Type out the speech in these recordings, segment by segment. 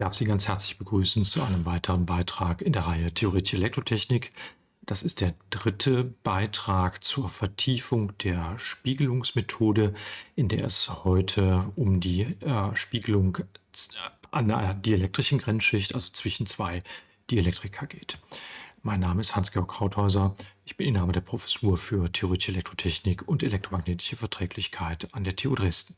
darf Sie ganz herzlich begrüßen zu einem weiteren Beitrag in der Reihe Theoretische Elektrotechnik. Das ist der dritte Beitrag zur Vertiefung der Spiegelungsmethode, in der es heute um die äh, Spiegelung an einer dielektrischen Grenzschicht, also zwischen zwei Dielektrika geht. Mein Name ist Hans-Georg Krauthäuser. Ich bin Inhaber der Professur für Theoretische Elektrotechnik und elektromagnetische Verträglichkeit an der TU Dresden.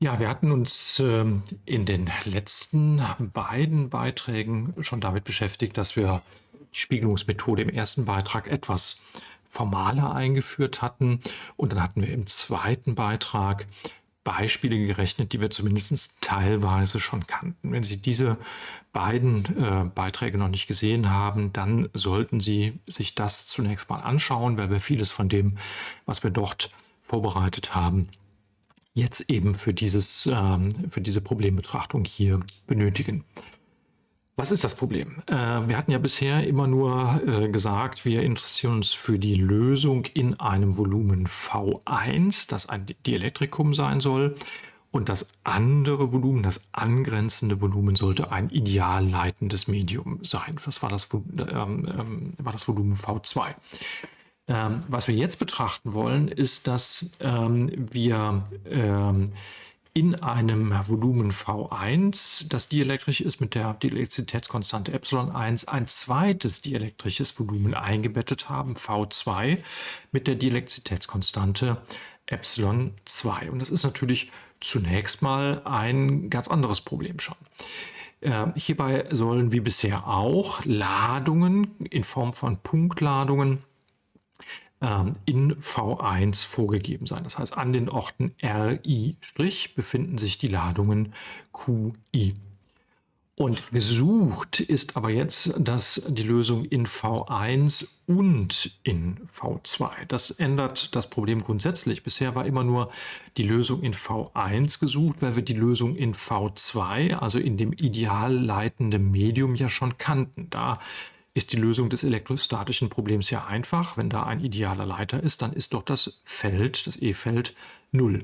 Ja, wir hatten uns ähm, in den letzten beiden Beiträgen schon damit beschäftigt, dass wir die Spiegelungsmethode im ersten Beitrag etwas formaler eingeführt hatten. Und dann hatten wir im zweiten Beitrag Beispiele gerechnet, die wir zumindest teilweise schon kannten. Wenn Sie diese beiden äh, Beiträge noch nicht gesehen haben, dann sollten Sie sich das zunächst mal anschauen, weil wir vieles von dem, was wir dort vorbereitet haben, jetzt eben für, dieses, ähm, für diese Problembetrachtung hier benötigen. Was ist das Problem? Äh, wir hatten ja bisher immer nur äh, gesagt, wir interessieren uns für die Lösung in einem Volumen V1, das ein Dielektrikum sein soll. Und das andere Volumen, das angrenzende Volumen, sollte ein ideal leitendes Medium sein. Das war das, ähm, ähm, war das Volumen V2. Ähm, was wir jetzt betrachten wollen, ist, dass ähm, wir ähm, in einem Volumen V1, das dielektrisch ist mit der Dielektrizitätskonstante ε1, ein zweites dielektrisches Volumen eingebettet haben, V2, mit der Dielektrizitätskonstante ε2. Und das ist natürlich zunächst mal ein ganz anderes Problem schon. Äh, hierbei sollen wie bisher auch Ladungen in Form von Punktladungen ähm, in V1 vorgegeben sein. Das heißt, an den Orten RI' befinden sich die Ladungen QI. Und gesucht ist aber jetzt dass die Lösung in V1 und in V2. Das ändert das Problem grundsätzlich. Bisher war immer nur die Lösung in V1 gesucht, weil wir die Lösung in V2, also in dem ideal leitenden Medium, ja schon kannten. Da ist die Lösung des elektrostatischen Problems ja einfach. Wenn da ein idealer Leiter ist, dann ist doch das Feld, das E-Feld, 0.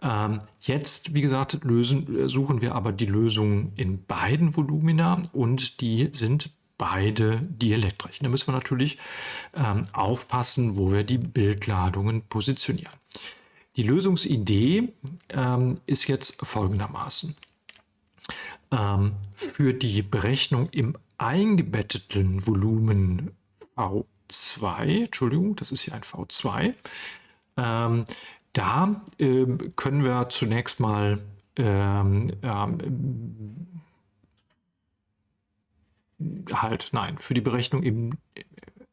Ähm, jetzt, wie gesagt, lösen, suchen wir aber die Lösung in beiden Volumina und die sind beide dielektrisch. Da müssen wir natürlich ähm, aufpassen, wo wir die Bildladungen positionieren. Die Lösungsidee ähm, ist jetzt folgendermaßen. Ähm, für die Berechnung im eingebetteten Volumen V2, Entschuldigung, das ist hier ein V2, ähm, da äh, können wir zunächst mal ähm, ähm, halt, nein, für die Berechnung im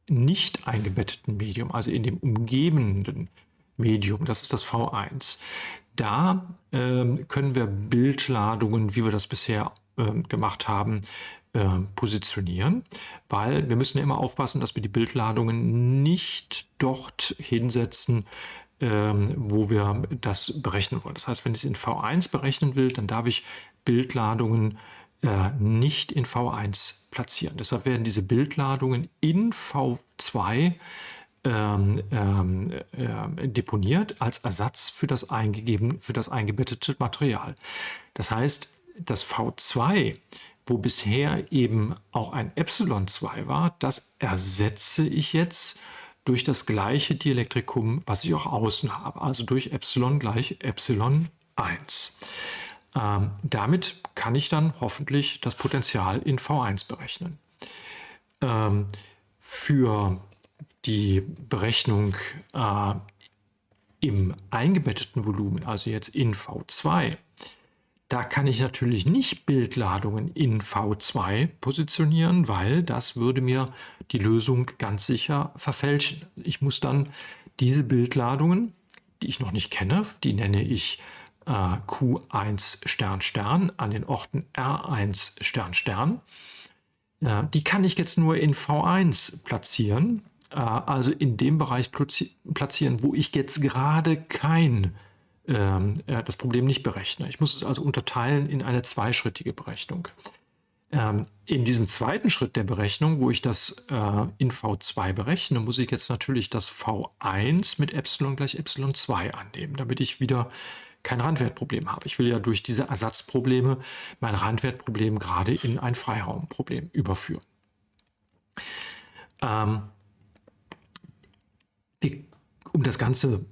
nicht eingebetteten Medium, also in dem umgebenden Medium, das ist das V1, da ähm, können wir Bildladungen, wie wir das bisher ähm, gemacht haben, äh, positionieren, weil wir müssen immer aufpassen, dass wir die Bildladungen nicht dort hinsetzen, ähm, wo wir das berechnen wollen. Das heißt, wenn ich es in V1 berechnen will, dann darf ich Bildladungen äh, nicht in V1 platzieren. Deshalb werden diese Bildladungen in V2 ähm, ähm, äh, deponiert als Ersatz für das, eingegeben, für das eingebettete Material. Das heißt, das V2 wo bisher eben auch ein Epsilon 2 war, das ersetze ich jetzt durch das gleiche Dielektrikum, was ich auch außen habe, also durch Epsilon gleich Epsilon 1. Ähm, damit kann ich dann hoffentlich das Potential in V1 berechnen. Ähm, für die Berechnung äh, im eingebetteten Volumen, also jetzt in V2, da kann ich natürlich nicht Bildladungen in V2 positionieren, weil das würde mir die Lösung ganz sicher verfälschen. Ich muss dann diese Bildladungen, die ich noch nicht kenne, die nenne ich äh, Q1 Stern Stern an den Orten R1 Stern Stern. Äh, die kann ich jetzt nur in V1 platzieren, äh, also in dem Bereich platzieren, wo ich jetzt gerade kein das Problem nicht berechne. Ich muss es also unterteilen in eine zweischrittige Berechnung. Ähm, in diesem zweiten Schritt der Berechnung, wo ich das äh, in V2 berechne, muss ich jetzt natürlich das V1 mit ε gleich ε2 annehmen, damit ich wieder kein Randwertproblem habe. Ich will ja durch diese Ersatzprobleme mein Randwertproblem gerade in ein Freiraumproblem überführen. Ähm, um das Ganze,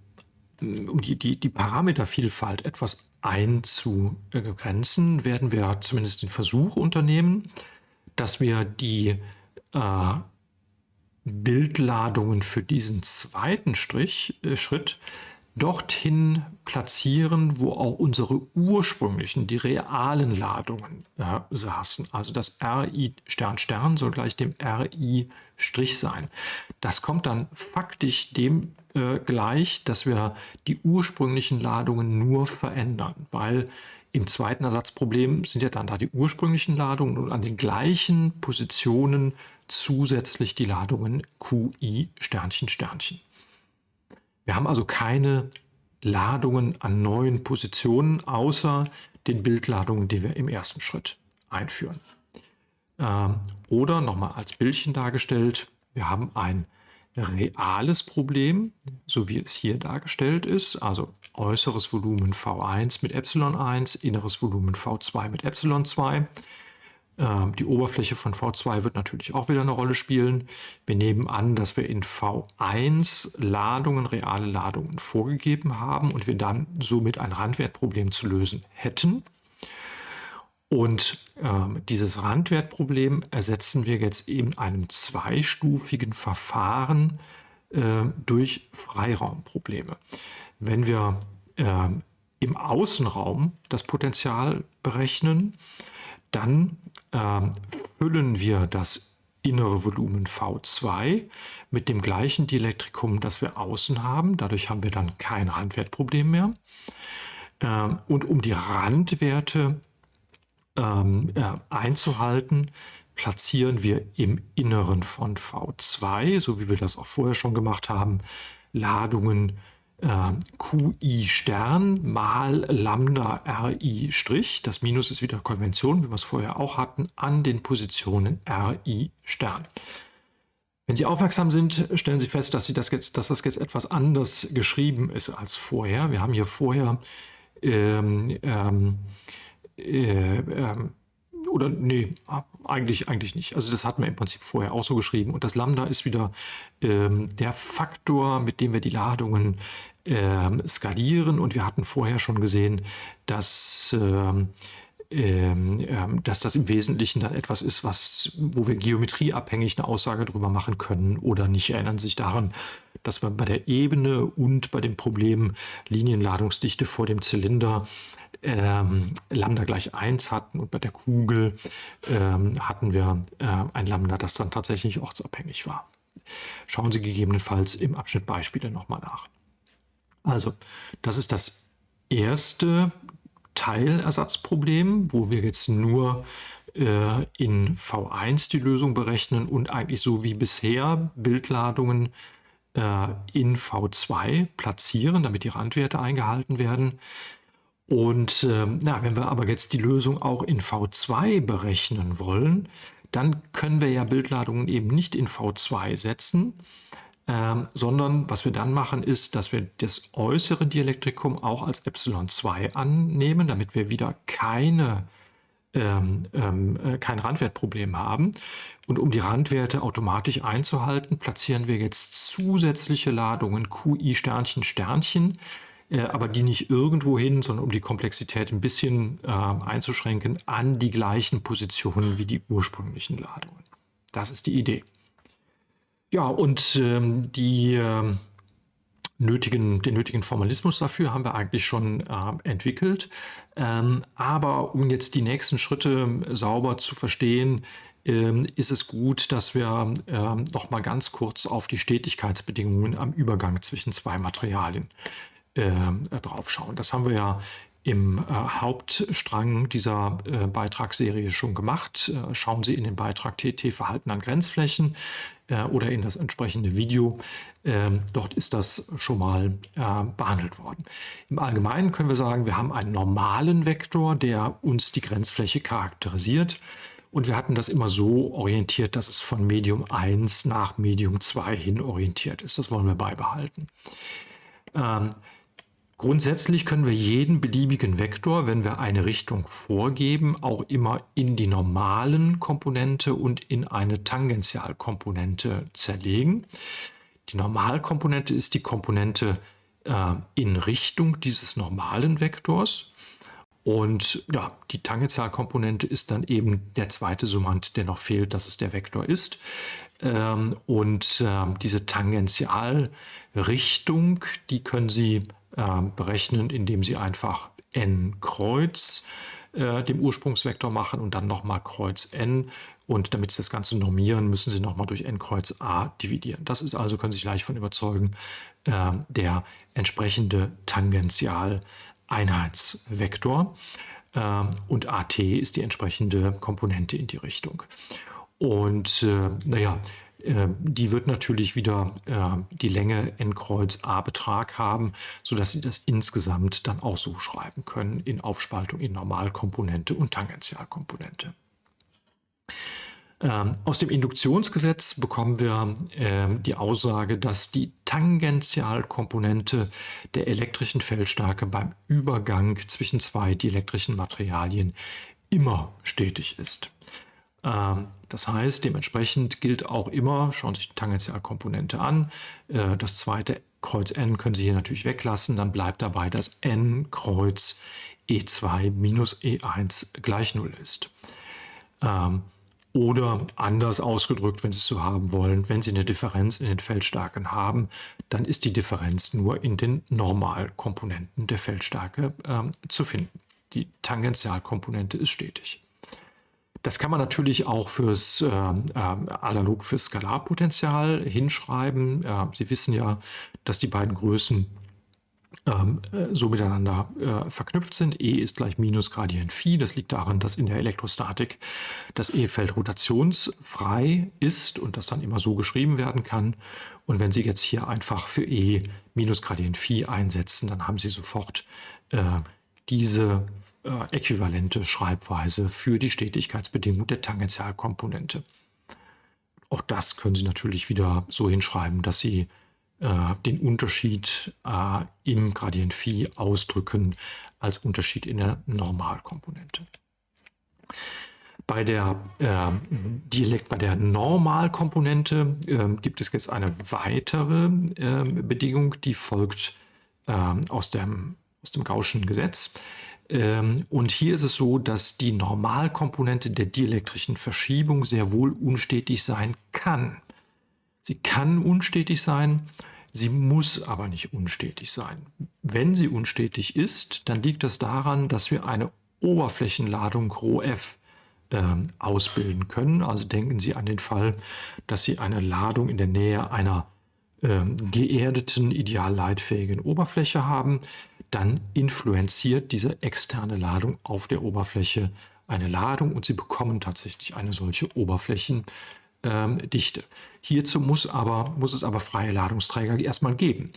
um die, die, die Parametervielfalt etwas einzugrenzen, werden wir zumindest den Versuch unternehmen, dass wir die äh, Bildladungen für diesen zweiten Strich, äh, Schritt dorthin platzieren, wo auch unsere ursprünglichen, die realen Ladungen äh, saßen. Also das RI Stern Stern soll gleich dem RI Strich sein. Das kommt dann faktisch dem äh, gleich, dass wir die ursprünglichen Ladungen nur verändern, weil im zweiten Ersatzproblem sind ja dann da die ursprünglichen Ladungen und an den gleichen Positionen zusätzlich die Ladungen QI Sternchen Sternchen. Wir haben also keine Ladungen an neuen Positionen, außer den Bildladungen, die wir im ersten Schritt einführen. Ähm, oder nochmal als Bildchen dargestellt, wir haben ein reales Problem, so wie es hier dargestellt ist, also äußeres Volumen V1 mit ε1, inneres Volumen V2 mit ε2. Ähm, die Oberfläche von V2 wird natürlich auch wieder eine Rolle spielen. Wir nehmen an, dass wir in V1 Ladungen, reale Ladungen vorgegeben haben und wir dann somit ein Randwertproblem zu lösen hätten. Und äh, dieses Randwertproblem ersetzen wir jetzt in einem zweistufigen Verfahren äh, durch Freiraumprobleme. Wenn wir äh, im Außenraum das Potenzial berechnen, dann ähm, füllen wir das innere Volumen V2 mit dem gleichen Dielektrikum, das wir außen haben. Dadurch haben wir dann kein Randwertproblem mehr. Ähm, und um die Randwerte ähm, äh, einzuhalten, platzieren wir im Inneren von V2, so wie wir das auch vorher schon gemacht haben, Ladungen äh, QI Stern mal Lambda RI Strich, das Minus ist wieder Konvention, wie wir es vorher auch hatten, an den Positionen RI Stern. Wenn Sie aufmerksam sind, stellen Sie fest, dass, Sie das, jetzt, dass das jetzt etwas anders geschrieben ist als vorher. Wir haben hier vorher ähm, ähm, äh, ähm, oder nee, eigentlich, eigentlich nicht. Also das hatten wir im Prinzip vorher auch so geschrieben. Und das Lambda ist wieder ähm, der Faktor, mit dem wir die Ladungen ähm, skalieren. Und wir hatten vorher schon gesehen, dass, ähm, ähm, ähm dass das im Wesentlichen dann etwas ist, was, wo wir geometrieabhängig eine Aussage darüber machen können oder nicht. Erinnern Sie sich daran, dass wir bei der Ebene und bei dem Problem Linienladungsdichte vor dem Zylinder ähm, Lambda gleich 1 hatten und bei der Kugel ähm, hatten wir äh, ein Lambda, das dann tatsächlich ortsabhängig war. Schauen Sie gegebenenfalls im Abschnitt Beispiele nochmal nach. Also, das ist das erste Teilersatzproblem, wo wir jetzt nur äh, in V1 die Lösung berechnen und eigentlich so wie bisher Bildladungen in V2 platzieren, damit die Randwerte eingehalten werden. Und äh, na, wenn wir aber jetzt die Lösung auch in V2 berechnen wollen, dann können wir ja Bildladungen eben nicht in V2 setzen, ähm, sondern was wir dann machen ist, dass wir das äußere Dielektrikum auch als ε2 annehmen, damit wir wieder keine, ähm, ähm, äh, kein Randwertproblem haben. Und um die Randwerte automatisch einzuhalten, platzieren wir jetzt zusätzliche Ladungen QI Sternchen Sternchen äh, aber die nicht irgendwo hin, sondern um die Komplexität ein bisschen äh, einzuschränken, an die gleichen Positionen wie die ursprünglichen Ladungen. Das ist die Idee. Ja, und ähm, die, äh, nötigen, den nötigen Formalismus dafür haben wir eigentlich schon äh, entwickelt. Ähm, aber um jetzt die nächsten Schritte sauber zu verstehen, ähm, ist es gut, dass wir ähm, noch mal ganz kurz auf die Stetigkeitsbedingungen am Übergang zwischen zwei Materialien äh, drauf schauen. Das haben wir ja im äh, Hauptstrang dieser äh, Beitragsserie schon gemacht. Äh, schauen Sie in den Beitrag TT Verhalten an Grenzflächen äh, oder in das entsprechende Video. Ähm, dort ist das schon mal äh, behandelt worden. Im Allgemeinen können wir sagen, wir haben einen normalen Vektor, der uns die Grenzfläche charakterisiert. Und wir hatten das immer so orientiert, dass es von Medium 1 nach Medium 2 hin orientiert ist. Das wollen wir beibehalten. Ähm, Grundsätzlich können wir jeden beliebigen Vektor, wenn wir eine Richtung vorgeben, auch immer in die normalen Komponente und in eine Tangentialkomponente zerlegen. Die Normalkomponente ist die Komponente äh, in Richtung dieses normalen Vektors. Und ja, die Tangentialkomponente ist dann eben der zweite Summand, der noch fehlt, dass es der Vektor ist. Ähm, und ähm, diese Tangentialrichtung, die können Sie ähm, berechnen, indem Sie einfach n Kreuz äh, dem Ursprungsvektor machen und dann nochmal Kreuz n. Und damit Sie das Ganze normieren, müssen Sie nochmal durch n Kreuz a dividieren. Das ist also, können Sie sich leicht von überzeugen, der entsprechende Tangential Einheitsvektor äh, und AT ist die entsprechende Komponente in die Richtung. Und äh, naja, äh, die wird natürlich wieder äh, die Länge n Kreuz a Betrag haben, sodass Sie das insgesamt dann auch so schreiben können in Aufspaltung in Normalkomponente und Tangentialkomponente. Ähm, aus dem Induktionsgesetz bekommen wir ähm, die Aussage, dass die Tangentialkomponente der elektrischen Feldstärke beim Übergang zwischen zwei dielektrischen Materialien immer stetig ist. Ähm, das heißt, dementsprechend gilt auch immer, schauen Sie sich die Tangentialkomponente an, äh, das zweite Kreuz n können Sie hier natürlich weglassen, dann bleibt dabei, dass n Kreuz E2 minus E1 gleich 0 ist. Oder anders ausgedrückt, wenn Sie es so haben wollen, wenn Sie eine Differenz in den Feldstärken haben, dann ist die Differenz nur in den Normalkomponenten der Feldstärke äh, zu finden. Die Tangentialkomponente ist stetig. Das kann man natürlich auch fürs äh, äh, analog für Skalarpotential hinschreiben. Äh, Sie wissen ja, dass die beiden Größen ähm, äh, so miteinander äh, verknüpft sind. E ist gleich minus Gradient Phi. Das liegt daran, dass in der Elektrostatik das E-Feld rotationsfrei ist und das dann immer so geschrieben werden kann. Und wenn Sie jetzt hier einfach für E minus Gradient Phi einsetzen, dann haben Sie sofort äh, diese äh, äquivalente Schreibweise für die Stetigkeitsbedingung der Tangentialkomponente. Auch das können Sie natürlich wieder so hinschreiben, dass Sie äh, den Unterschied äh, im Gradient Phi ausdrücken als Unterschied in der Normalkomponente. Bei der, äh, Dialekt, bei der Normalkomponente äh, gibt es jetzt eine weitere äh, Bedingung, die folgt ähm, aus, dem, aus dem Gaußschen Gesetz. Ähm, und hier ist es so, dass die Normalkomponente der dielektrischen Verschiebung sehr wohl unstetig sein kann. Sie kann unstetig sein, Sie muss aber nicht unstetig sein. Wenn sie unstetig ist, dann liegt das daran, dass wir eine Oberflächenladung ρf äh, ausbilden können. Also denken Sie an den Fall, dass Sie eine Ladung in der Nähe einer äh, geerdeten, ideal leitfähigen Oberfläche haben. Dann influenziert diese externe Ladung auf der Oberfläche eine Ladung und Sie bekommen tatsächlich eine solche Oberflächen ähm, Dichte. Hierzu muss, aber, muss es aber freie Ladungsträger erstmal geben.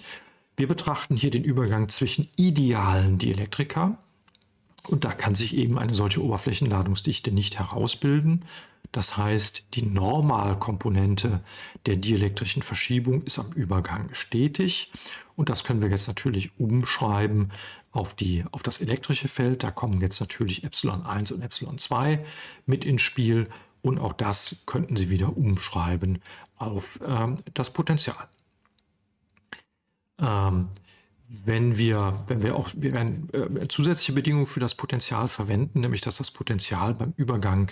Wir betrachten hier den Übergang zwischen idealen Dielektrika und da kann sich eben eine solche Oberflächenladungsdichte nicht herausbilden. Das heißt, die Normalkomponente der dielektrischen Verschiebung ist am Übergang stetig. Und das können wir jetzt natürlich umschreiben auf, die, auf das elektrische Feld. Da kommen jetzt natürlich ε1 und ε2 mit ins Spiel. Und auch das könnten Sie wieder umschreiben auf ähm, das Potenzial. Ähm, wenn wir, wenn wir auch wir werden äh, zusätzliche Bedingungen für das Potenzial verwenden, nämlich dass das Potenzial beim Übergang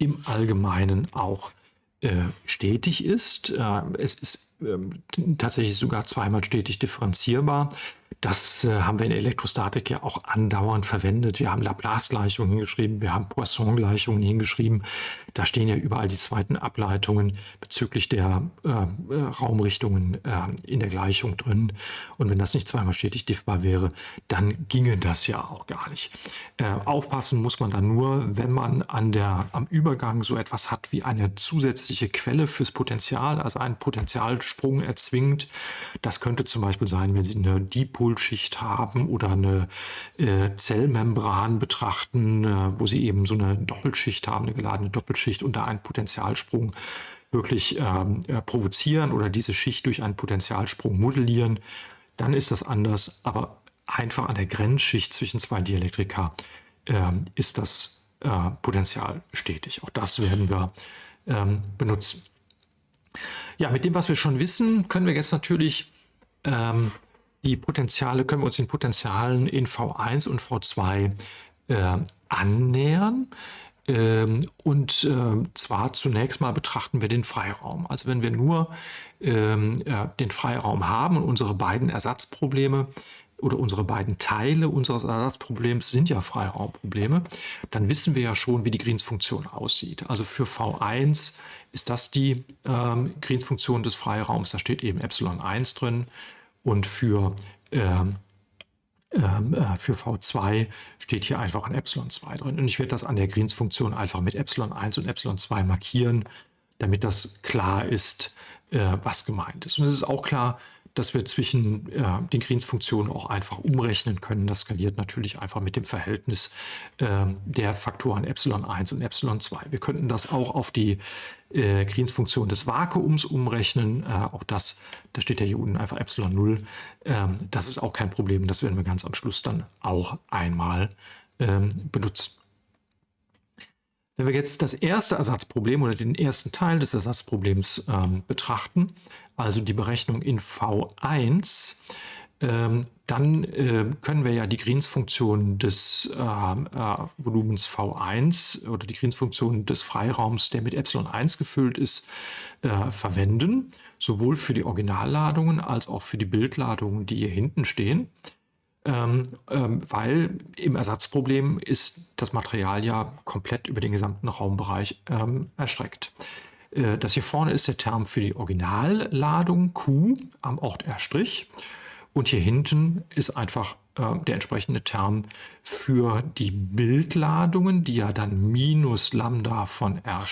im Allgemeinen auch äh, stetig ist. Äh, es ist ähm, tatsächlich sogar zweimal stetig differenzierbar. Das äh, haben wir in Elektrostatik ja auch andauernd verwendet. Wir haben Laplace-Gleichungen hingeschrieben, wir haben Poisson-Gleichungen hingeschrieben. Da stehen ja überall die zweiten Ableitungen bezüglich der äh, äh, Raumrichtungen äh, in der Gleichung drin. Und wenn das nicht zweimal stetig diffbar wäre, dann ginge das ja auch gar nicht. Äh, aufpassen muss man dann nur, wenn man an der, am Übergang so etwas hat wie eine zusätzliche Quelle fürs Potential, also einen Potentialsprung erzwingt. Das könnte zum Beispiel sein, wenn Sie eine Dipol Hohlschicht haben oder eine äh, Zellmembran betrachten, äh, wo sie eben so eine Doppelschicht haben, eine geladene Doppelschicht und da einen Potentialsprung wirklich ähm, äh, provozieren oder diese Schicht durch einen Potentialsprung modellieren, dann ist das anders. Aber einfach an der Grenzschicht zwischen zwei Dielektrika äh, ist das äh, Potential stetig. Auch das werden wir ähm, benutzen. Ja, mit dem, was wir schon wissen, können wir jetzt natürlich ähm, die Potenziale, können wir uns den Potenzialen in V1 und V2 äh, annähern. Ähm, und äh, zwar zunächst mal betrachten wir den Freiraum. Also wenn wir nur ähm, äh, den Freiraum haben und unsere beiden Ersatzprobleme oder unsere beiden Teile unseres Ersatzproblems sind ja Freiraumprobleme, dann wissen wir ja schon, wie die Greens-Funktion aussieht. Also für V1 ist das die ähm, Greens-Funktion des Freiraums, da steht eben Epsilon 1 drin und für ähm, ähm, äh, für V2 steht hier einfach ein Epsilon 2 drin. Und ich werde das an der Greens-Funktion einfach mit Epsilon 1 und Epsilon 2 markieren, damit das klar ist, äh, was gemeint ist. Und es ist auch klar, dass wir zwischen äh, den Greens-Funktionen auch einfach umrechnen können. Das skaliert natürlich einfach mit dem Verhältnis äh, der Faktoren Epsilon 1 und Epsilon 2. Wir könnten das auch auf die äh, Greens-Funktion des Vakuums umrechnen. Äh, auch das, da steht ja hier unten einfach Epsilon 0. Ähm, das ist auch kein Problem. Das werden wir ganz am Schluss dann auch einmal ähm, benutzen. Wenn wir jetzt das erste Ersatzproblem oder den ersten Teil des Ersatzproblems ähm, betrachten, also die Berechnung in V1, ähm, dann äh, können wir ja die Greens-Funktion des äh, äh, Volumens V1 oder die Greens-Funktion des Freiraums, der mit Epsilon 1 gefüllt ist, äh, verwenden, sowohl für die Originalladungen als auch für die Bildladungen, die hier hinten stehen. Ähm, ähm, weil im Ersatzproblem ist das Material ja komplett über den gesamten Raumbereich ähm, erstreckt. Äh, das hier vorne ist der Term für die Originalladung Q am Ort R'. Und hier hinten ist einfach äh, der entsprechende Term für die Bildladungen, die ja dann minus Lambda von R'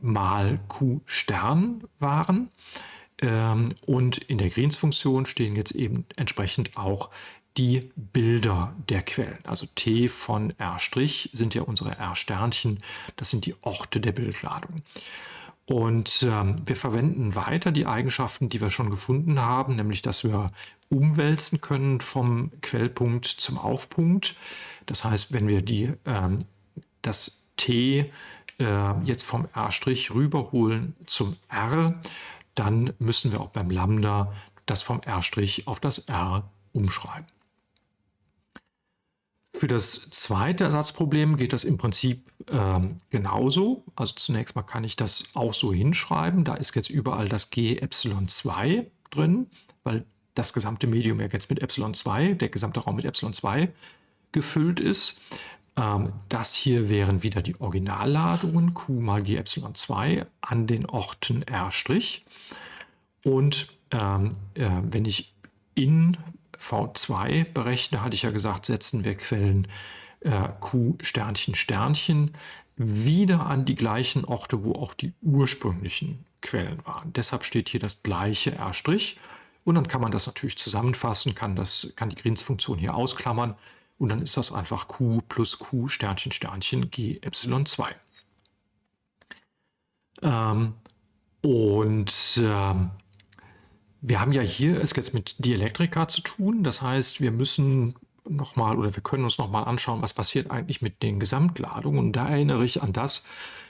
mal Q Stern waren. Ähm, und in der Greens-Funktion stehen jetzt eben entsprechend auch die Bilder der Quellen. Also T von R' sind ja unsere R-Sternchen, das sind die Orte der Bildladung. Und ähm, wir verwenden weiter die Eigenschaften, die wir schon gefunden haben, nämlich dass wir umwälzen können vom Quellpunkt zum Aufpunkt. Das heißt, wenn wir die, ähm, das T äh, jetzt vom R' rüberholen zum R, dann müssen wir auch beim Lambda das vom R' auf das R umschreiben. Für das zweite Ersatzproblem geht das im Prinzip ähm, genauso. Also zunächst mal kann ich das auch so hinschreiben. Da ist jetzt überall das G Epsilon 2 drin, weil das gesamte Medium ja jetzt mit Epsilon 2, der gesamte Raum mit Epsilon 2 gefüllt ist. Ähm, das hier wären wieder die Originalladungen Q mal G Epsilon 2 an den Orten R'. Und ähm, äh, wenn ich in V2 berechne, hatte ich ja gesagt, setzen wir Quellen äh, Q Sternchen Sternchen wieder an die gleichen Orte, wo auch die ursprünglichen Quellen waren. Deshalb steht hier das gleiche R'. Und dann kann man das natürlich zusammenfassen, kann, das, kann die Greens-Funktion hier ausklammern und dann ist das einfach Q plus Q Sternchen Sternchen G Epsilon 2. Ähm, und ähm, wir haben ja hier es jetzt mit Dielektrika zu tun. Das heißt, wir müssen nochmal oder wir können uns nochmal anschauen, was passiert eigentlich mit den Gesamtladungen. Und da erinnere ich an das,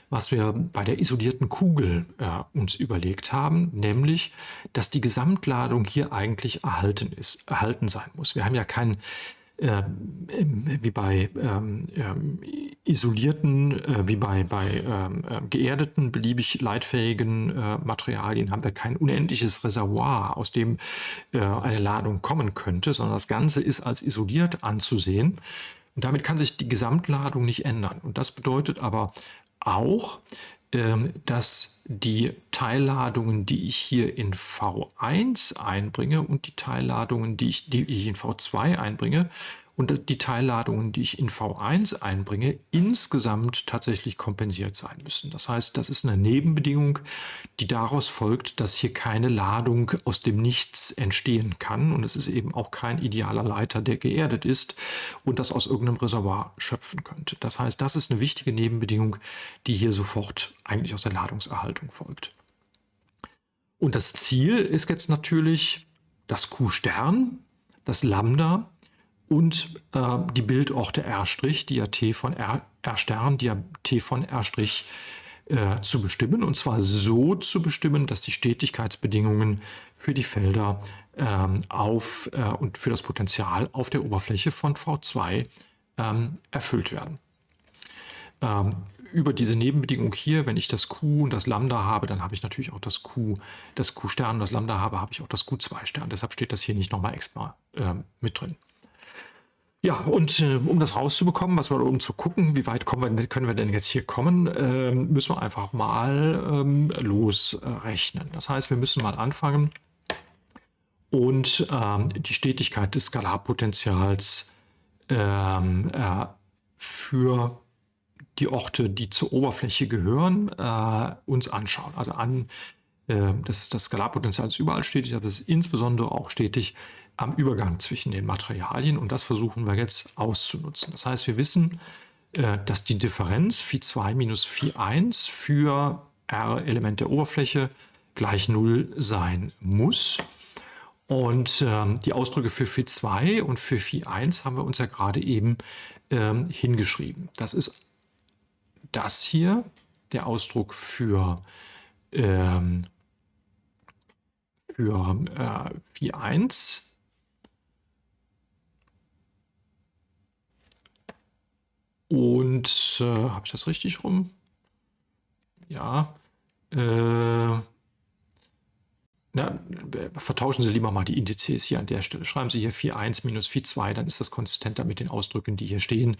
was wir bei der isolierten Kugel äh, uns überlegt haben, nämlich, dass die Gesamtladung hier eigentlich erhalten ist, erhalten sein muss. Wir haben ja keinen äh, wie bei ähm, ähm, isolierten, äh, wie bei, bei ähm, äh, geerdeten, beliebig leitfähigen äh, Materialien haben wir kein unendliches Reservoir, aus dem äh, eine Ladung kommen könnte, sondern das Ganze ist als isoliert anzusehen. Und damit kann sich die Gesamtladung nicht ändern. Und das bedeutet aber auch, ähm, dass die Teilladungen, die ich hier in V1 einbringe und die Teilladungen, die ich, die ich in V2 einbringe, und die Teilladungen, die ich in V1 einbringe, insgesamt tatsächlich kompensiert sein müssen. Das heißt, das ist eine Nebenbedingung, die daraus folgt, dass hier keine Ladung aus dem Nichts entstehen kann und es ist eben auch kein idealer Leiter, der geerdet ist und das aus irgendeinem Reservoir schöpfen könnte. Das heißt, das ist eine wichtige Nebenbedingung, die hier sofort eigentlich aus der Ladungserhaltung folgt. Und das Ziel ist jetzt natürlich das Q-Stern, das Lambda und äh, die Bildorte R', die ja T von R, R die ja T von R' äh, zu bestimmen. Und zwar so zu bestimmen, dass die Stetigkeitsbedingungen für die Felder ähm, auf, äh, und für das Potenzial auf der Oberfläche von V2 ähm, erfüllt werden. Ähm, über diese Nebenbedingung hier, wenn ich das Q und das Lambda habe, dann habe ich natürlich auch das Q, das Q-Stern und das Lambda habe, habe ich auch das Q2-Stern. Deshalb steht das hier nicht nochmal extra äh, mit drin. Ja, und äh, um das rauszubekommen, was wir um zu gucken, wie weit wir, können wir denn jetzt hier kommen, äh, müssen wir einfach mal ähm, losrechnen. Das heißt, wir müssen mal anfangen und ähm, die Stetigkeit des Skalarpotentials ähm, äh, für die Orte, die zur Oberfläche gehören, äh, uns anschauen. Also an äh, das, das Skalarpotenzial ist überall stetig, aber es ist insbesondere auch stetig am Übergang zwischen den Materialien und das versuchen wir jetzt auszunutzen. Das heißt, wir wissen, äh, dass die Differenz Phi2 minus Phi1 für R-Element der Oberfläche gleich 0 sein muss. Und ähm, die Ausdrücke für Phi2 und für Phi1 haben wir uns ja gerade eben ähm, hingeschrieben. Das ist das hier, der Ausdruck für, ähm, für äh, Phi1 Und äh, habe ich das richtig rum? Ja. Äh, na, vertauschen Sie lieber mal die Indizes hier an der Stelle. Schreiben Sie hier 4,1 minus 4,2, dann ist das konsistenter mit den Ausdrücken, die hier stehen.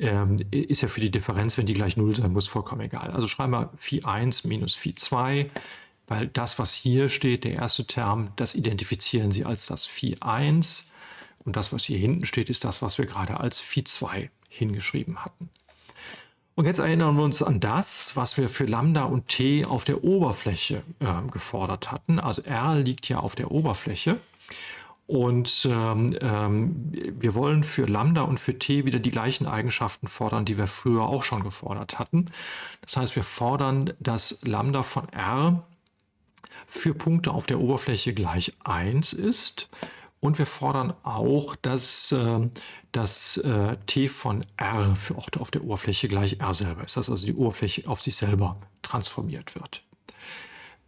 Ähm, ist ja für die Differenz, wenn die gleich 0 sein muss, vollkommen egal. Also schreiben wir 4,1 minus 4,2, weil das, was hier steht, der erste Term, das identifizieren Sie als das 4,1 und das, was hier hinten steht, ist das, was wir gerade als 4,2 hingeschrieben hatten. Und jetzt erinnern wir uns an das, was wir für Lambda und T auf der Oberfläche äh, gefordert hatten. Also R liegt ja auf der Oberfläche. Und ähm, ähm, wir wollen für Lambda und für T wieder die gleichen Eigenschaften fordern, die wir früher auch schon gefordert hatten. Das heißt, wir fordern, dass Lambda von R für Punkte auf der Oberfläche gleich 1 ist. Und wir fordern auch, dass äh, das äh, T von R für Orte auf der Oberfläche gleich R selber ist, dass also die Oberfläche auf sich selber transformiert wird.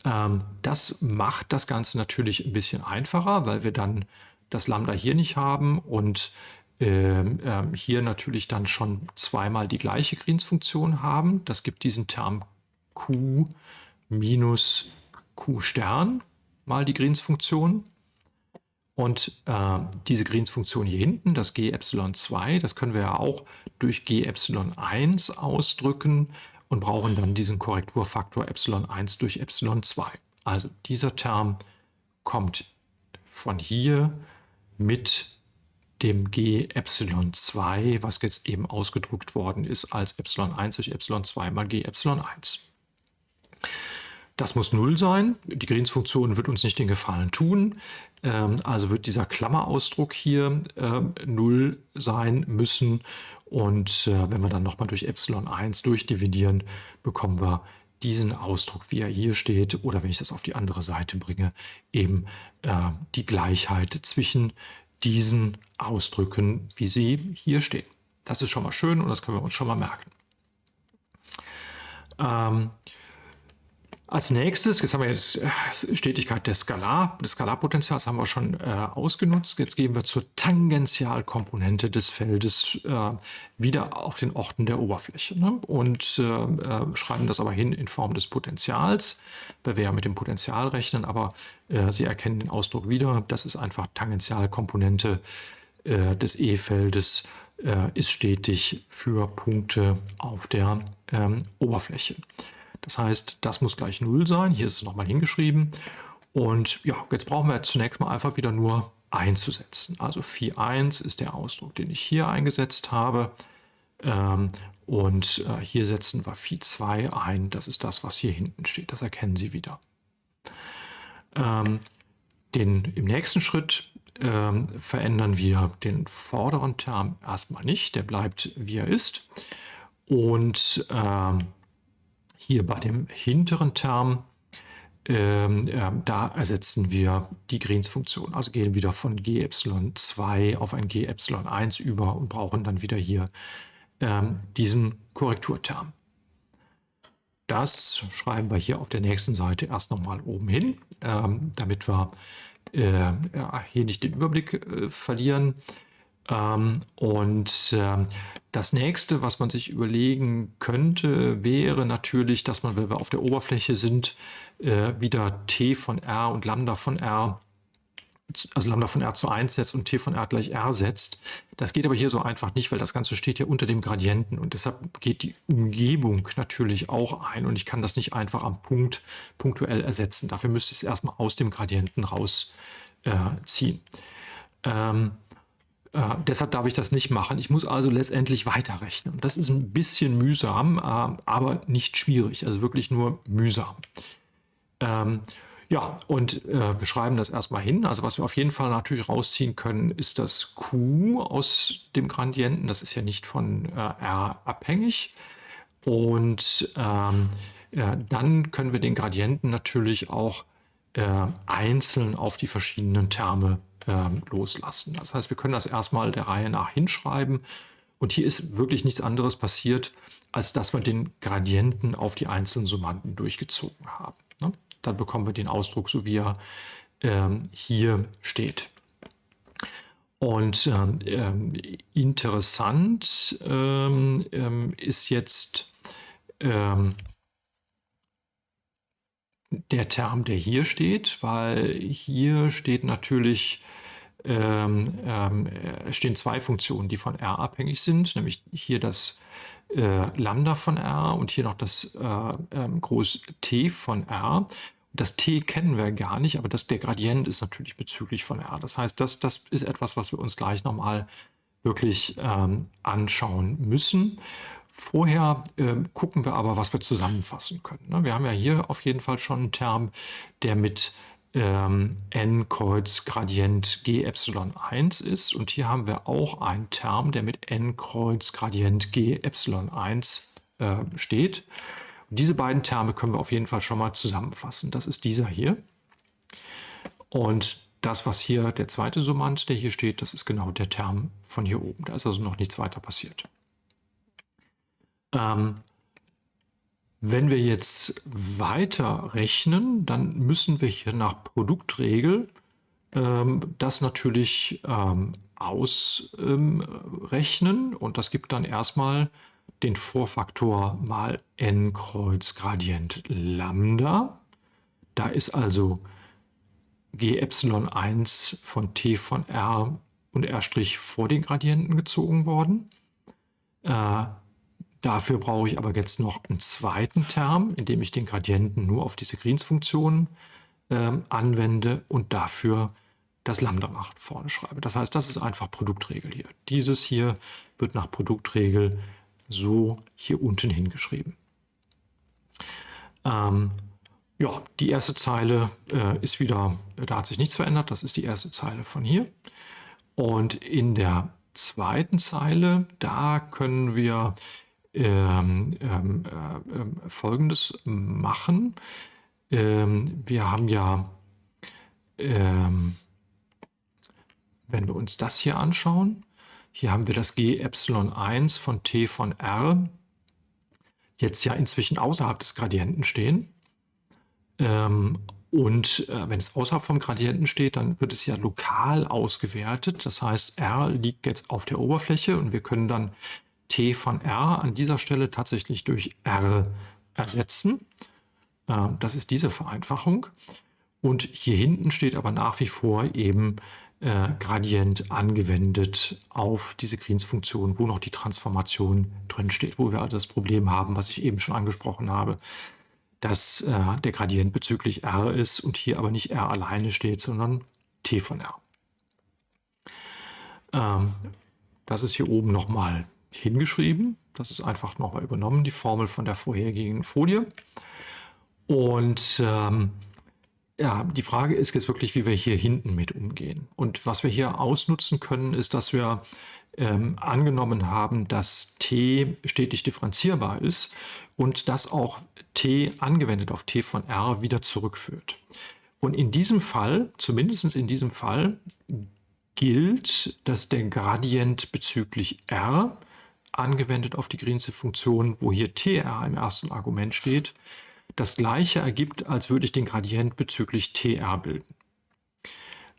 Ähm, das macht das Ganze natürlich ein bisschen einfacher, weil wir dann das Lambda hier nicht haben und ähm, ähm, hier natürlich dann schon zweimal die gleiche Greens-Funktion haben. Das gibt diesen Term Q minus Q Stern mal die Greens-Funktion. Und äh, diese Greens-Funktion hier hinten, das G-Epsilon2, das können wir ja auch durch G-Epsilon1 ausdrücken und brauchen dann diesen Korrekturfaktor Epsilon1 durch Epsilon2. Also dieser Term kommt von hier mit dem G Epsilon 2, was jetzt eben ausgedrückt worden ist als Epsilon 1 durch Epsilon 2 mal G Epsilon 1. Das muss 0 sein. Die Greens-Funktion wird uns nicht den Gefallen tun. Ähm, also wird dieser Klammerausdruck hier äh, 0 sein müssen. Und äh, wenn wir dann nochmal durch Epsilon 1 durchdividieren, bekommen wir diesen Ausdruck, wie er hier steht, oder wenn ich das auf die andere Seite bringe, eben äh, die Gleichheit zwischen diesen Ausdrücken, wie sie hier stehen. Das ist schon mal schön und das können wir uns schon mal merken. Ähm, als nächstes, jetzt haben wir jetzt äh, Stetigkeit des Skalar, des Skalarpotentials haben wir schon äh, ausgenutzt. Jetzt gehen wir zur Tangentialkomponente des Feldes äh, wieder auf den Orten der Oberfläche ne? und äh, äh schreiben das aber hin in Form des Potentials, weil wir ja mit dem Potential rechnen, aber äh, Sie erkennen den Ausdruck wieder. Das ist einfach Tangentialkomponente des E-Feldes ist stetig für Punkte auf der ähm, Oberfläche. Das heißt, das muss gleich 0 sein. Hier ist es nochmal hingeschrieben. Und ja, jetzt brauchen wir zunächst mal einfach wieder nur einzusetzen. Also Phi 1 ist der Ausdruck, den ich hier eingesetzt habe. Ähm, und äh, hier setzen wir Phi 2 ein. Das ist das, was hier hinten steht. Das erkennen Sie wieder. Ähm, den, Im nächsten Schritt ähm, verändern wir den vorderen Term erstmal nicht. Der bleibt, wie er ist. Und ähm, hier bei dem hinteren Term ähm, äh, da ersetzen wir die Greens-Funktion. Also gehen wieder von G2 auf ein G1 über und brauchen dann wieder hier ähm, diesen Korrekturterm. Das schreiben wir hier auf der nächsten Seite erst nochmal oben hin, ähm, damit wir äh, hier nicht den Überblick äh, verlieren. Ähm, und äh, das nächste, was man sich überlegen könnte, wäre natürlich, dass man, wenn wir auf der Oberfläche sind, äh, wieder t von r und lambda von r also Lambda von R zu 1 setzt und T von R gleich R setzt. Das geht aber hier so einfach nicht, weil das Ganze steht ja unter dem Gradienten und deshalb geht die Umgebung natürlich auch ein und ich kann das nicht einfach am Punkt punktuell ersetzen. Dafür müsste ich es erstmal aus dem Gradienten rausziehen. Äh, ähm, äh, deshalb darf ich das nicht machen. Ich muss also letztendlich weiterrechnen. Das ist ein bisschen mühsam, äh, aber nicht schwierig, also wirklich nur mühsam. Ähm, ja, und äh, wir schreiben das erstmal hin. Also was wir auf jeden Fall natürlich rausziehen können, ist das Q aus dem Gradienten. Das ist ja nicht von äh, R abhängig. Und ähm, dann können wir den Gradienten natürlich auch äh, einzeln auf die verschiedenen Terme ähm, loslassen. Das heißt, wir können das erstmal der Reihe nach hinschreiben. Und hier ist wirklich nichts anderes passiert, als dass wir den Gradienten auf die einzelnen Summanden durchgezogen haben. Ne? dann bekommen wir den Ausdruck, so wie er ähm, hier steht. Und ähm, ähm interessant ist jetzt der Term, der hier steht, weil hier steht natürlich, ähm, äh, stehen zwei Funktionen, die von R abhängig sind, nämlich hier das äh, Lambda von R und hier noch das äh, ähm, Groß T von R. Das T kennen wir gar nicht, aber das, der Gradient ist natürlich bezüglich von R. Das heißt, das, das ist etwas, was wir uns gleich nochmal wirklich ähm, anschauen müssen. Vorher äh, gucken wir aber, was wir zusammenfassen können. Ne? Wir haben ja hier auf jeden Fall schon einen Term, der mit ähm, n Kreuz Gradient g Epsilon 1 ist. Und hier haben wir auch einen Term, der mit n Kreuz Gradient g Epsilon 1 äh, steht. Und diese beiden Terme können wir auf jeden Fall schon mal zusammenfassen. Das ist dieser hier. Und das, was hier der zweite Summand, der hier steht, das ist genau der Term von hier oben. Da ist also noch nichts weiter passiert. Ähm, wenn wir jetzt weiter rechnen, dann müssen wir hier nach Produktregel ähm, das natürlich ähm, ausrechnen und das gibt dann erstmal den Vorfaktor mal n Kreuz Gradient Lambda. Da ist also g Epsilon 1 von t von r und r' vor den Gradienten gezogen worden. Äh, Dafür brauche ich aber jetzt noch einen zweiten Term, indem ich den Gradienten nur auf diese Greens-Funktion ähm, anwende und dafür das Lambda nach vorne schreibe. Das heißt, das ist einfach Produktregel hier. Dieses hier wird nach Produktregel so hier unten hingeschrieben. Ähm, ja, die erste Zeile äh, ist wieder, da hat sich nichts verändert, das ist die erste Zeile von hier. Und in der zweiten Zeile, da können wir ähm, ähm, äh, Folgendes machen. Ähm, wir haben ja, ähm, wenn wir uns das hier anschauen, hier haben wir das g Epsilon 1 von t von r jetzt ja inzwischen außerhalb des Gradienten stehen. Ähm, und äh, wenn es außerhalb vom Gradienten steht, dann wird es ja lokal ausgewertet. Das heißt, r liegt jetzt auf der Oberfläche und wir können dann t von r an dieser Stelle tatsächlich durch r ersetzen. Ähm, das ist diese Vereinfachung. Und hier hinten steht aber nach wie vor eben äh, Gradient angewendet auf diese Greens-Funktion, wo noch die Transformation drin steht, wo wir also das Problem haben, was ich eben schon angesprochen habe, dass äh, der Gradient bezüglich r ist und hier aber nicht r alleine steht, sondern t von r. Ähm, das ist hier oben nochmal hingeschrieben. Das ist einfach nochmal übernommen, die Formel von der vorhergehenden Folie. Und ähm, ja, die Frage ist jetzt wirklich, wie wir hier hinten mit umgehen. Und was wir hier ausnutzen können, ist, dass wir ähm, angenommen haben, dass t stetig differenzierbar ist und das auch t angewendet auf t von r wieder zurückführt. Und in diesem Fall, zumindest in diesem Fall, gilt, dass der Gradient bezüglich r angewendet auf die Green'sche Funktion, wo hier tr im ersten Argument steht, das gleiche ergibt, als würde ich den Gradient bezüglich tr bilden.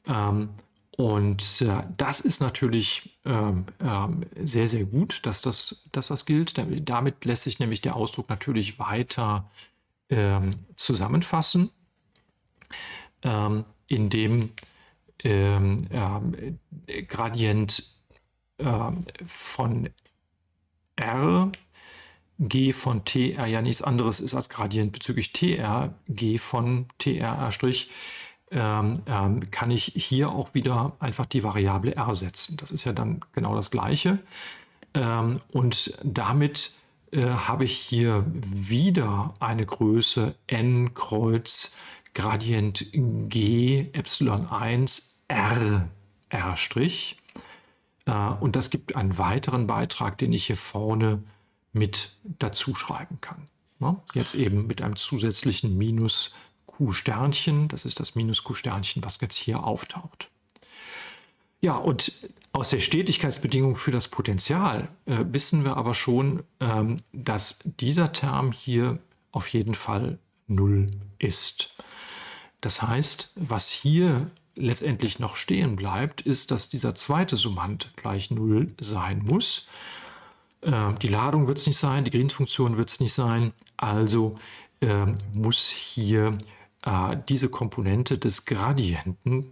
Ähm, und äh, das ist natürlich ähm, ähm, sehr, sehr gut, dass das, dass das gilt. Damit lässt sich nämlich der Ausdruck natürlich weiter ähm, zusammenfassen, ähm, indem ähm, äh, Gradient von R G von TR ja nichts anderes ist als Gradient bezüglich TR, G von TR' ähm, ähm, kann ich hier auch wieder einfach die Variable r setzen. Das ist ja dann genau das Gleiche. Ähm, und damit äh, habe ich hier wieder eine Größe n Kreuz Gradient g Epsilon 1 r r'. Und das gibt einen weiteren Beitrag, den ich hier vorne mit dazu schreiben kann. Ne? Jetzt eben mit einem zusätzlichen Minus Q-Sternchen, das ist das Minus Q-Sternchen, was jetzt hier auftaucht. Ja, und aus der Stetigkeitsbedingung für das Potential äh, wissen wir aber schon, ähm, dass dieser Term hier auf jeden Fall 0 ist. Das heißt, was hier letztendlich noch stehen bleibt, ist, dass dieser zweite Summand gleich 0 sein muss. Äh, die Ladung wird es nicht sein, die Green-Funktion wird es nicht sein, also äh, muss hier äh, diese Komponente des Gradienten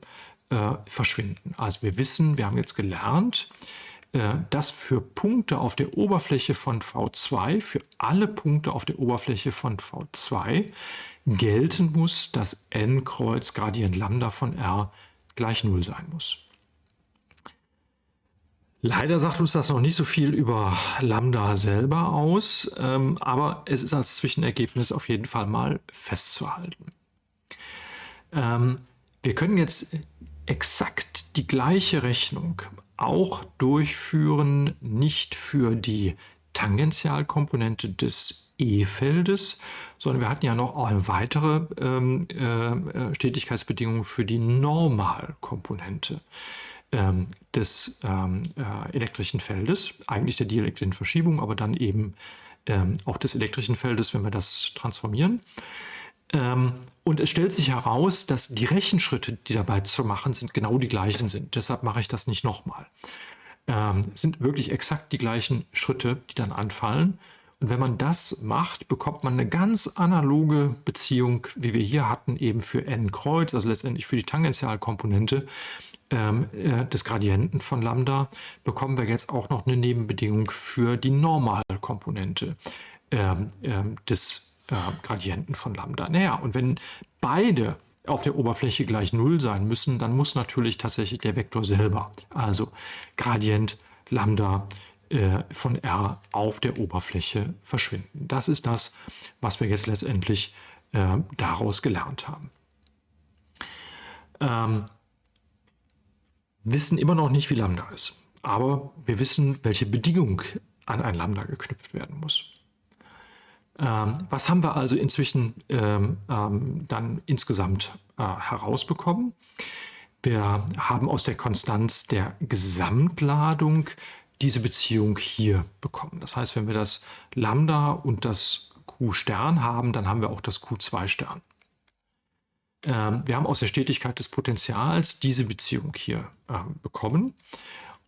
äh, verschwinden. Also wir wissen, wir haben jetzt gelernt, dass für Punkte auf der Oberfläche von V2, für alle Punkte auf der Oberfläche von V2 gelten muss, dass n Kreuz Gradient Lambda von R gleich 0 sein muss. Leider sagt uns das noch nicht so viel über Lambda selber aus, ähm, aber es ist als Zwischenergebnis auf jeden Fall mal festzuhalten. Ähm, wir können jetzt exakt die gleiche Rechnung auch durchführen, nicht für die Tangentialkomponente des E-Feldes, sondern wir hatten ja noch eine weitere ähm, äh, Stetigkeitsbedingung für die Normalkomponente ähm, des ähm, äh, elektrischen Feldes, eigentlich der dielektrischen Verschiebung, aber dann eben ähm, auch des elektrischen Feldes, wenn wir das transformieren. Und es stellt sich heraus, dass die Rechenschritte, die dabei zu machen sind, genau die gleichen sind. Deshalb mache ich das nicht nochmal. Ähm, sind wirklich exakt die gleichen Schritte, die dann anfallen. Und wenn man das macht, bekommt man eine ganz analoge Beziehung, wie wir hier hatten, eben für n Kreuz, also letztendlich für die Tangentialkomponente ähm, äh, des Gradienten von Lambda, bekommen wir jetzt auch noch eine Nebenbedingung für die Normalkomponente ähm, ähm, des äh, Gradienten von Lambda. Naja, und wenn beide auf der Oberfläche gleich 0 sein müssen, dann muss natürlich tatsächlich der Vektor selber, also Gradient Lambda äh, von r auf der Oberfläche verschwinden. Das ist das, was wir jetzt letztendlich äh, daraus gelernt haben. Ähm, wissen immer noch nicht, wie Lambda ist, aber wir wissen, welche Bedingung an ein Lambda geknüpft werden muss. Ähm, was haben wir also inzwischen ähm, ähm, dann insgesamt äh, herausbekommen? Wir haben aus der Konstanz der Gesamtladung diese Beziehung hier bekommen. Das heißt, wenn wir das Lambda und das Q-Stern haben, dann haben wir auch das Q2-Stern. Ähm, wir haben aus der Stetigkeit des Potentials diese Beziehung hier bekommen.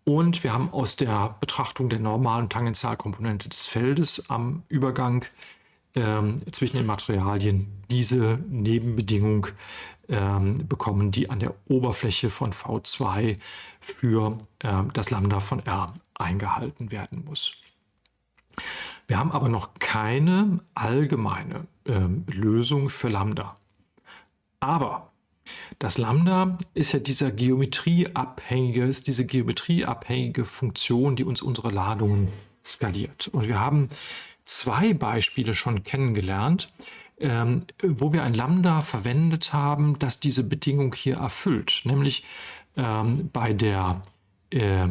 Und wir haben aus der Betrachtung der normalen Tangentialkomponente des Feldes am Übergang ähm, zwischen den Materialien diese Nebenbedingung ähm, bekommen, die an der Oberfläche von V2 für ähm, das Lambda von R eingehalten werden muss. Wir haben aber noch keine allgemeine ähm, Lösung für Lambda. Aber das Lambda ist ja dieser geometrieabhängige, ist diese geometrieabhängige Funktion, die uns unsere Ladungen skaliert. Und wir haben zwei Beispiele schon kennengelernt, ähm, wo wir ein Lambda verwendet haben, das diese Bedingung hier erfüllt. Nämlich ähm, bei der äh,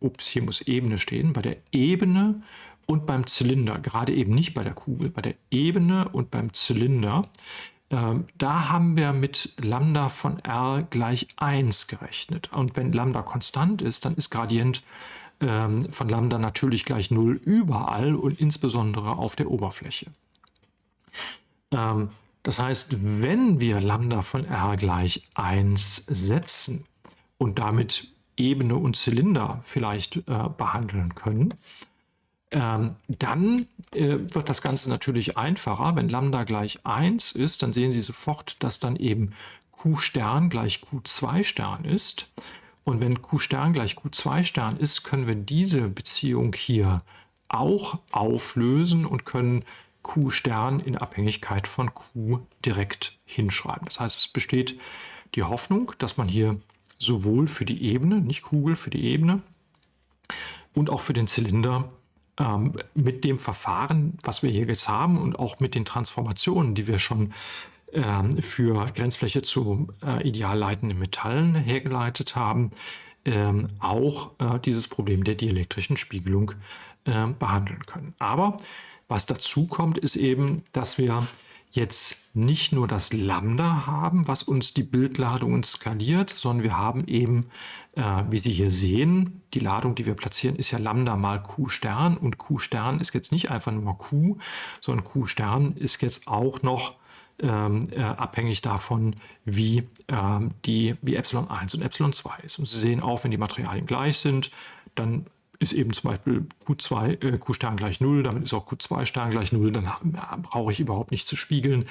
ups, hier muss Ebene stehen, bei der Ebene und beim Zylinder, gerade eben nicht bei der Kugel, bei der Ebene und beim Zylinder, ähm, da haben wir mit Lambda von r gleich 1 gerechnet. Und wenn Lambda konstant ist, dann ist Gradient ähm, von Lambda natürlich gleich 0 überall und insbesondere auf der Oberfläche. Ähm, das heißt, wenn wir Lambda von r gleich 1 setzen und damit Ebene und Zylinder vielleicht äh, behandeln können, ähm, dann äh, wird das Ganze natürlich einfacher. Wenn Lambda gleich 1 ist, dann sehen Sie sofort, dass dann eben Q Stern gleich Q2 Stern ist. Und wenn Q Stern gleich Q2 Stern ist, können wir diese Beziehung hier auch auflösen und können Q Stern in Abhängigkeit von Q direkt hinschreiben. Das heißt, es besteht die Hoffnung, dass man hier sowohl für die Ebene, nicht Kugel, für die Ebene und auch für den Zylinder ähm, mit dem Verfahren, was wir hier jetzt haben und auch mit den Transformationen, die wir schon für Grenzfläche zu äh, ideal leitenden Metallen hergeleitet haben, ähm, auch äh, dieses Problem der dielektrischen Spiegelung äh, behandeln können. Aber was dazu kommt, ist eben, dass wir jetzt nicht nur das Lambda haben, was uns die Bildladungen skaliert, sondern wir haben eben, äh, wie Sie hier sehen, die Ladung, die wir platzieren, ist ja Lambda mal Q Stern und Q Stern ist jetzt nicht einfach nur Q, sondern Q Stern ist jetzt auch noch ähm, äh, abhängig davon, wie, ähm, die, wie Epsilon 1 und Epsilon 2 ist. Und Sie sehen auch, wenn die Materialien gleich sind, dann ist eben zum Beispiel Q2, äh, gleich 0, damit ist auch Q2 Stern gleich 0, dann ja, brauche ich überhaupt nicht zu spiegeln.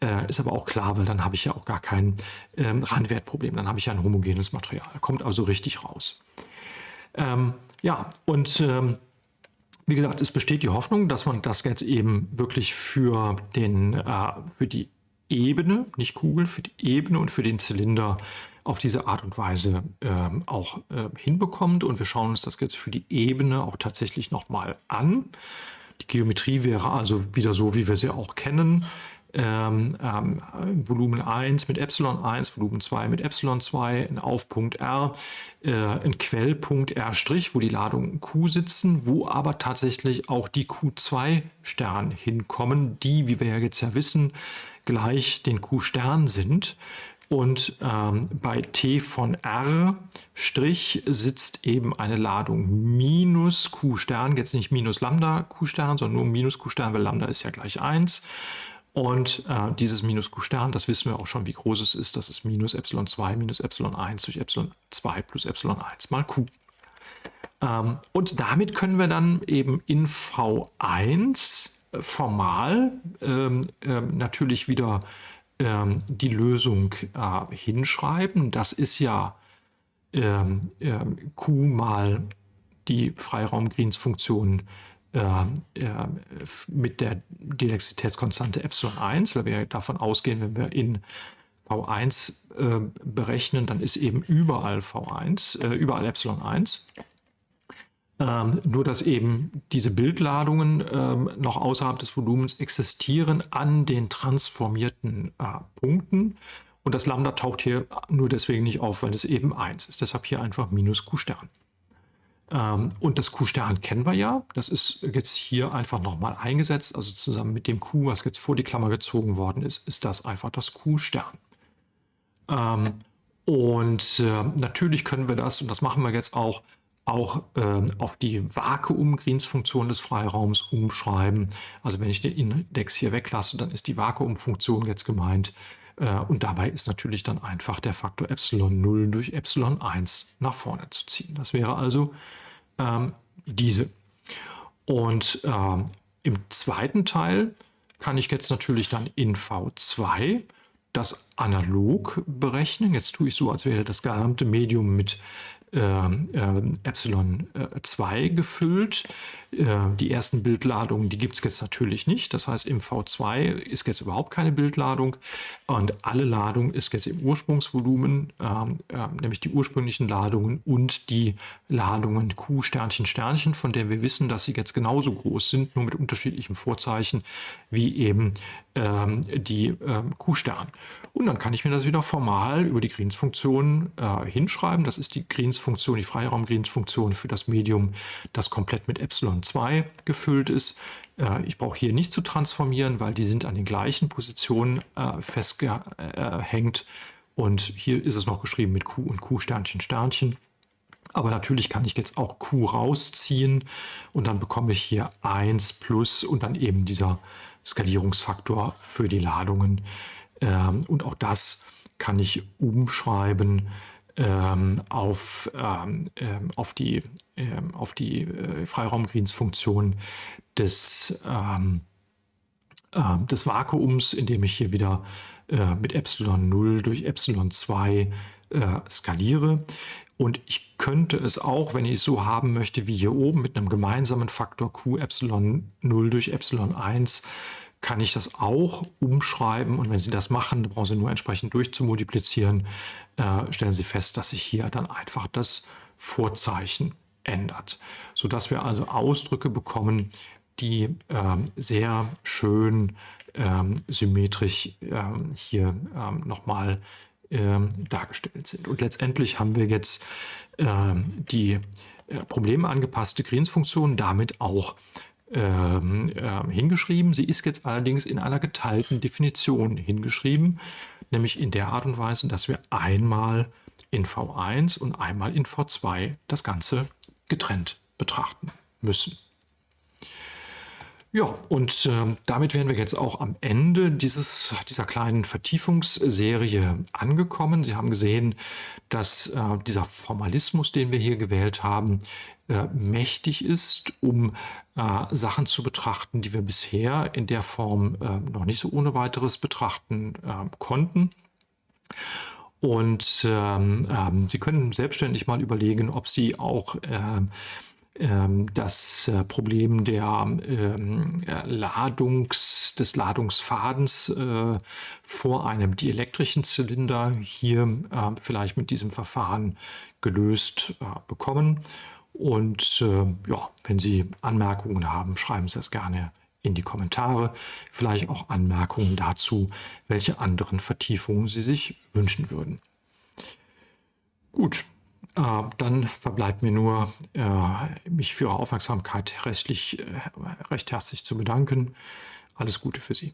Äh, ist aber auch klar, weil dann habe ich ja auch gar kein ähm, Randwertproblem, dann habe ich ja ein homogenes Material, kommt also richtig raus. Ähm, ja, und ähm, wie gesagt, es besteht die Hoffnung, dass man das jetzt eben wirklich für, den, äh, für die Ebene, nicht Kugel, für die Ebene und für den Zylinder auf diese Art und Weise ähm, auch äh, hinbekommt. Und wir schauen uns das jetzt für die Ebene auch tatsächlich nochmal an. Die Geometrie wäre also wieder so, wie wir sie auch kennen. Ähm, ähm, Volumen 1 mit Epsilon 1, Volumen 2 mit Epsilon 2, ein Aufpunkt R, äh, ein Quellpunkt R', wo die Ladungen Q sitzen, wo aber tatsächlich auch die Q2-Stern hinkommen, die, wie wir ja jetzt ja wissen, gleich den Q-Stern sind. Und ähm, bei T von R' sitzt eben eine Ladung minus Q Stern, jetzt nicht minus Lambda Q Stern, sondern nur minus Q Stern, weil Lambda ist ja gleich 1. Und äh, dieses minus Q Stern, das wissen wir auch schon, wie groß es ist. Das ist minus Epsilon 2 minus Epsilon 1 durch Epsilon 2 plus Epsilon 1 mal Q. Ähm, und damit können wir dann eben in V1 formal ähm, ähm, natürlich wieder ähm, die Lösung äh, hinschreiben. Das ist ja ähm, äh, Q mal die Freiraum-Greens-Funktion äh, mit der Dielexitätskonstante Epsilon 1, weil wir davon ausgehen, wenn wir in V1 äh, berechnen, dann ist eben überall V1, äh, überall Epsilon 1. Ähm, nur dass eben diese Bildladungen ähm, noch außerhalb des Volumens existieren an den transformierten äh, Punkten. Und das Lambda taucht hier nur deswegen nicht auf, weil es eben 1 ist. Deshalb hier einfach minus Q Stern. Ähm, und das Q Stern kennen wir ja. Das ist jetzt hier einfach nochmal eingesetzt. Also zusammen mit dem Q, was jetzt vor die Klammer gezogen worden ist, ist das einfach das Q Stern. Ähm, und äh, natürlich können wir das, und das machen wir jetzt auch, auch äh, auf die Vakuum-Greens-Funktion des Freiraums umschreiben. Also wenn ich den Index hier weglasse, dann ist die Vakuum-Funktion jetzt gemeint. Äh, und dabei ist natürlich dann einfach der Faktor Epsilon 0 durch Epsilon 1 nach vorne zu ziehen. Das wäre also ähm, diese. Und ähm, im zweiten Teil kann ich jetzt natürlich dann in V2 das analog berechnen. Jetzt tue ich so, als wäre das gesamte Medium mit äh, äh, Epsilon 2 gefüllt. Äh, die ersten Bildladungen, die gibt es jetzt natürlich nicht. Das heißt, im V2 ist jetzt überhaupt keine Bildladung und alle Ladung ist jetzt im Ursprungsvolumen, ähm, äh, nämlich die ursprünglichen Ladungen und die Ladungen Q Sternchen Sternchen, von der wir wissen, dass sie jetzt genauso groß sind, nur mit unterschiedlichem Vorzeichen wie eben ähm, die ähm, Q-Stern. Und dann kann ich mir das wieder formal über die Greens-Funktion äh, hinschreiben. Das ist die Greens-Funktion, die Freiraum-Greens-Funktion für das Medium, das komplett mit Epsilon 2 gefüllt ist. Äh, ich brauche hier nicht zu transformieren, weil die sind an den gleichen Positionen äh, festgehängt. Und hier ist es noch geschrieben mit Q und Q Sternchen Sternchen. Aber natürlich kann ich jetzt auch Q rausziehen und dann bekomme ich hier 1 plus und dann eben dieser Skalierungsfaktor für die Ladungen. Ähm, und auch das kann ich umschreiben ähm, auf, ähm, ähm auf die, ähm, auf die äh, Freiraumgreens-Funktion des, äh, des Vakuums, indem ich hier wieder äh, mit Epsilon 0 durch Epsilon 2 äh, skaliere. Und ich könnte es auch, wenn ich es so haben möchte, wie hier oben mit einem gemeinsamen Faktor Q Epsilon 0 durch Epsilon 1, kann ich das auch umschreiben. Und wenn Sie das machen, brauchen Sie nur entsprechend durchzumultiplizieren, äh, stellen Sie fest, dass sich hier dann einfach das Vorzeichen ändert. Sodass wir also Ausdrücke bekommen, die äh, sehr schön ähm, symmetrisch ähm, hier ähm, nochmal ähm, dargestellt sind. Und letztendlich haben wir jetzt ähm, die äh, problemangepasste Greens-Funktion damit auch ähm, äh, hingeschrieben. Sie ist jetzt allerdings in einer geteilten Definition hingeschrieben, nämlich in der Art und Weise, dass wir einmal in V1 und einmal in V2 das Ganze getrennt betrachten müssen. Ja, und äh, damit wären wir jetzt auch am Ende dieses, dieser kleinen Vertiefungsserie angekommen. Sie haben gesehen, dass äh, dieser Formalismus, den wir hier gewählt haben, äh, mächtig ist, um äh, Sachen zu betrachten, die wir bisher in der Form äh, noch nicht so ohne weiteres betrachten äh, konnten. Und ähm, ähm, Sie können selbstständig mal überlegen, ob Sie auch ähm, ähm, das äh, Problem der ähm, Ladungs, des Ladungsfadens vor einem dielektrischen Zylinder hier vielleicht mit diesem Verfahren gelöst bekommen. Und ja, wenn Sie Anmerkungen haben, schreiben Sie es gerne in die Kommentare. Vielleicht auch Anmerkungen dazu, welche anderen Vertiefungen Sie sich wünschen würden. Gut, äh, dann verbleibt mir nur, äh, mich für Ihre Aufmerksamkeit rechtlich, äh, recht herzlich zu bedanken. Alles Gute für Sie.